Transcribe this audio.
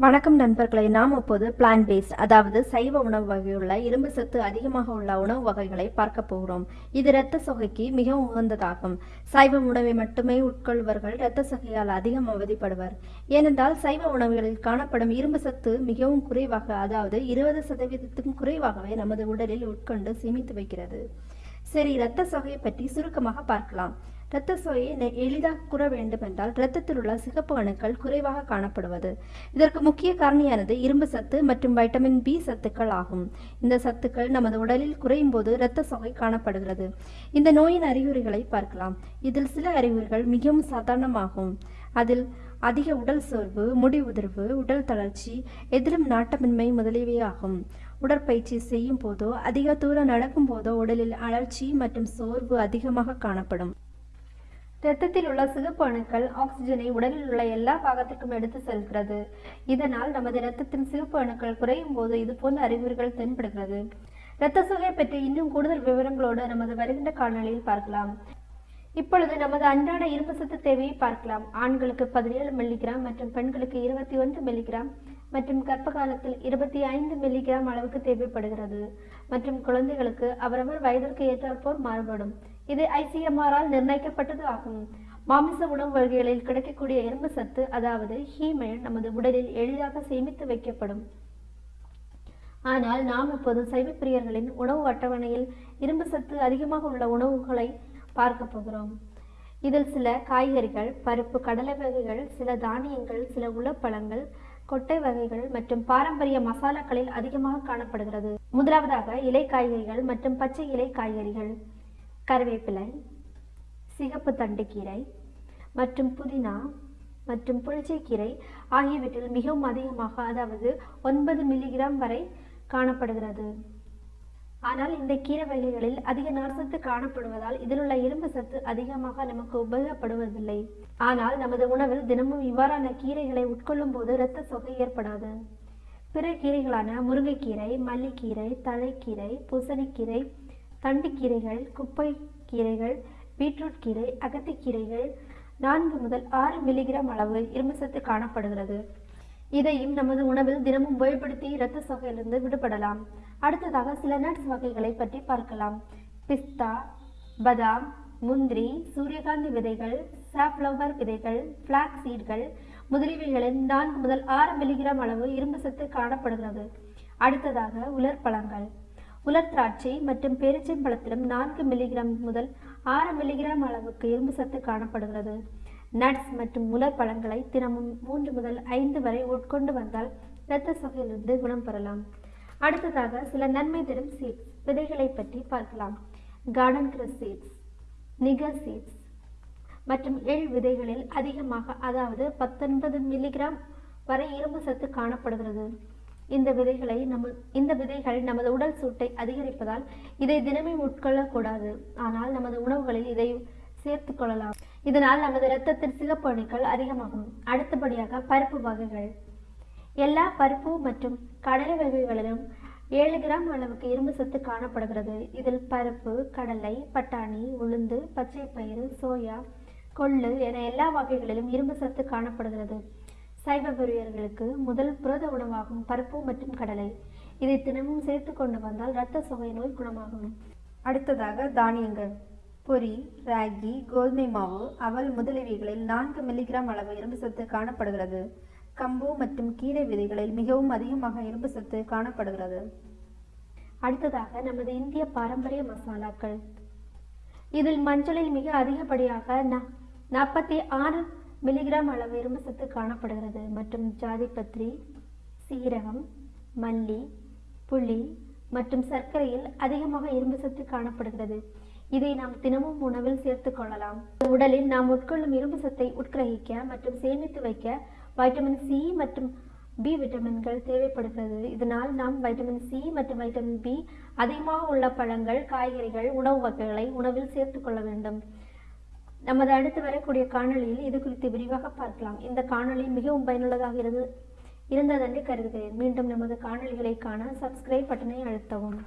வணக்கம் நண்பர்களை நாம் இப்போது பிளான் பேஸ்ட் அதாவது சைவ உணவு வகையுள்ள இரும்பு சத்து அதிகமாக உள்ள உணவு வகைகளை பார்க்க போகிறோம். இது இரத்த சொகைக்கு மிகவும் உகந்ததாகும். சைவ உணவை மட்டுமே உட்கொள்வர்கள் இரத்த சொகையால் அதிகம் அவதிப்படுவர். ஏனென்றால் சைவ உணவுகளில் காணப்படும் இரும்பு சத்து மிகவும் குறைவாக அதாவது இருபது சதவீதத்துக்கும் குறைவாகவே நமது உடலில் உட்கொண்டு சேமித்து வைக்கிறது. சரி இரத்த சொகையை பற்றி சுருக்கமாக பார்க்கலாம். இரத்த சோயை எளிதாக கூற வேண்டுமென்றால் இரத்தத்தில் உள்ள சிகப்பு அணுக்கள் குறைவாக காணப்படுவது. இதற்கு முக்கிய காரணியானது இரும்பு சத்து மற்றும் வைட்டமின் பி சத்துக்கள் ஆகும். இந்த சத்துக்கள் நமது உடலில் குறையும் போது இரத்த சோகை காணப்படுகிறது. இந்த நோயின் அறிகுறிகளை பார்க்கலாம். இதில் சில அறிகுறிகள் மிகவும் சாதாரணமாகும். அதில் அதிக உடல் சோர்வு முடி உதிர்வு உடல் தளர்ச்சி எதிலும் நாட்டமின்மை முதலியவை ஆகும் உடற்பயிற்சி செய்யும் போதோ அதிக தூரம் நடக்கும் போதோ உடலில் அழற்சி மற்றும் சோர்வு அதிகமாக காணப்படும். இரத்தத்தில் உள்ள சிகப்பு அணுக்கள் ஆக்சிஜனை உடலில் உள்ள எல்லா பாகத்திற்கும் எடுத்து செல்கிறது. இதனால் நமது இரத்தத்தின் சிகப்பு அணுக்கள் குறையும் போது இது போன்ற அறிகுறிகள் தென்படுகிறது. இரத்த சோகை பற்றி இன்னும் கூடுதல் விவரங்களோடு நமது வருகின்ற காணொளியில் பார்க்கலாம். இப்பொழுது நமது அன்றாட இரும்பு சத்து தேவையை பார்க்கலாம். ஆண்களுக்கு பதினேழு மில்லிகிராம் மற்றும் பெண்களுக்கு இருபத்தி ஒன்று மில்லிகிராம் மற்றும் கர்ப்ப காலத்தில் இருபத்தி ஐந்து மில்லிகிராம் அளவுக்கு தேவைப்படுகிறது. மற்றும் குழந்தைகளுக்கு அவரவர் வயதிற்கு ஏற்றாற்போல் மாறுபடும். இது ஐசிஎம்ஆரால் நிர்ணயிக்கப்பட்டது ஆகும். மாமிச உணவு வகைகளில் கிடைக்கக்கூடிய இரும்பு சத்து அதாவது ஹீமைன் நமது உடலில் எளிதாக சேமித்து வைக்கப்படும். ஆனால் நாம் இப்போது சைவப்பிரியர்களின் உணவு அட்டவணையில் இரும்பு சத்து அதிகமாக உள்ள உணவுகளை பார்க்க போகிறோம். இதில் சில காய்கறிகள் பருப்பு கடலை வகைகள் சில தானியங்கள் சில உலப்பழங்கள் கொட்டை வகைகள் மற்றும் பாரம்பரிய மசாலாக்களில் அதிகமாக காணப்படுகிறது. முதலாவதாக இலை காய்கறிகள் மற்றும் பச்சை இலை காய்கறிகள். கருவேப்பிலை சிகப்பு தண்டுக்கீரை மற்றும் புதினா மற்றும் புளிச்சைக்கீரை ஆகியவற்றில் மிகவும் அதிகமாக அதாவது ஒன்பது மில்லிகிராம் வரை காணப்படுகிறது. ஆனால் இந்த கீரை வகைகளில் அதிக நார்சத்து காணப்படுவதால் இதில் உள்ள இரும்பு சத்து அதிகமாக நமக்கு உபயோகப்படுவதில்லை. ஆனால் நமது உணவில் தினமும் இவ்வாறான கீரைகளை உட்கொள்ளும் போது இரத்த சொகை ஏற்படாது. பிற கீரைகளான முருங்கைக்கீரை மல்லிக்கீரை தழைக்கீரை பூசணிக்கீரை தண்டுக்கீரைகள் குப்பை கீரைகள் பீட்ரூட் கீரை அகத்திக்கீரைகள் நான்கு முதல் ஆறு மில்லிகிராம் அளவு இரும்பு சத்து காணப்படுகிறது. இதையும் நமது உணவில் தினமும் உபயோகப்படுத்தி இரத்த சோகையிலிருந்து விடுபடலாம். அடுத்ததாக சில நட்ஸ் வகைகளை பற்றி பார்க்கலாம். பிஸ்தா பதாம் முந்திரி சூரியகாந்தி விதைகள் சாஃப்ளவர் விதைகள் ஃப்ளாக் சீட்கள் முதலீவைகளில் நான்கு முதல் ஆறு மில்லிகிராம் அளவு இரும்பு சத்து காணப்படுகிறது. அடுத்ததாக உலர் பழங்கள். உலர் திராட்சை மற்றும் பேரிச்சம்பழத்திலும் நான்கு மில்லிகிராம் முதல் ஆறு மில்லிகிராம் அளவுக்கு இரும்பு சத்து காணப்படுகிறது. நட்ஸ் மற்றும் உலர் பழங்களை தினமும் மூன்று முதல் ஐந்து வரை உட்கொண்டு வந்தால் இரத்த சுகையிலிருந்து குணம் பெறலாம். அடுத்ததாக சில நன்மை தரும் சீட்ஸ் விதைகளை பற்றி பார்க்கலாம். Garden cress seeds niger seeds மற்றும் எள் விதைகளில் அதிகமாக அதாவது பத்தொன்பது மில்லிகிராம் வரை இரும்பு சத்து காணப்படுகிறது. இந்த விதைகளை நம்ம இந்த விதைகள் நமது உடல் சூட்டை அதிகரிப்பதால் இதை தினமே உட்கொள்ளக்கூடாது. ஆனால் நமது உணவுகளில் இதை சேர்த்து கொள்ளலாம். இதனால் நமது இரத்தத்தில் சிகப்பு அணுக்கள் அதிகமாகும். அடுத்தபடியாக பருப்பு வகைகள். எல்லா பருப்பு மற்றும் கடலை வகைகளிலும் ஏழு கிராம் அளவுக்கு இரும்பு சத்து காணப்படுகிறது. இதில் பருப்பு கடலை பட்டாணி உளுந்து பச்சை பயிறு சோயா கொள்ளு என எல்லா வகைகளிலும் இரும்பு சத்து காணப்படுகிறது. சைவ பிரியர்களுக்கு முதல் புரத உணவாகும் பருப்பு மற்றும் கடலை. இதை தினமும் சேர்த்து கொண்டு வந்தால் இரத்த சுவை நோய் குணமாகும். அடுத்ததாக தானியங்கள். பொரி ராகி கோதுமை மாவு அவல் முதலியவைகளில் நான்கு மில்லிகிராம் அளவு இரும்பு சத்து காணப்படுகிறது. கம்பு மற்றும் கீரை விதைகளில் மிகவும் அதிகமாக இரும்பு சத்து காணப்படுகிறது. அடுத்ததாக நமது இந்திய பாரம்பரிய மசாலாக்கள். இதில் மஞ்சளில் மிக அதிகப்படியாக நாற்பத்தி ஆறு மில்லிகிராம் அளவு இரும்பு சத்து காணப்படுகிறது மற்றும் ஜாதிபத்ரி சீரகம் மல்லி புளி மற்றும் சர்க்கரையில் அதிகமாக இரும்பு சத்து காணப்படுகிறது. இதை நாம் தினமும் உணவில் சேர்த்து கொள்ளலாம். உடலில் நாம் உட்கொள்ளும் இரும்பு சத்தை உட்கிரகிக்க மற்றும் சேமித்து வைக்க வைட்டமின் சி மற்றும் பி விட்டமின்கள் தேவைப்படுகிறது. இதனால் நாம் வைட்டமின் சி மற்றும் வைட்டமின் பி அதிகமாக உள்ள பழங்கள் காய்கறிகள் உணவு வகைகளை உணவில் சேர்த்துக் கொள்ள வேண்டும். நமது அடுத்து வரக்கூடிய காணொளியில் இது குறித்து விரிவாக பார்க்கலாம். இந்த காணொலி மிகவும் பயனுள்ளதாக இருந்து இருந்ததென்று கருதுகிறேன். மீண்டும் நமது காணொலிகளை காண சப்ஸ்கிரைப் பட்டனை அழுத்தவும்.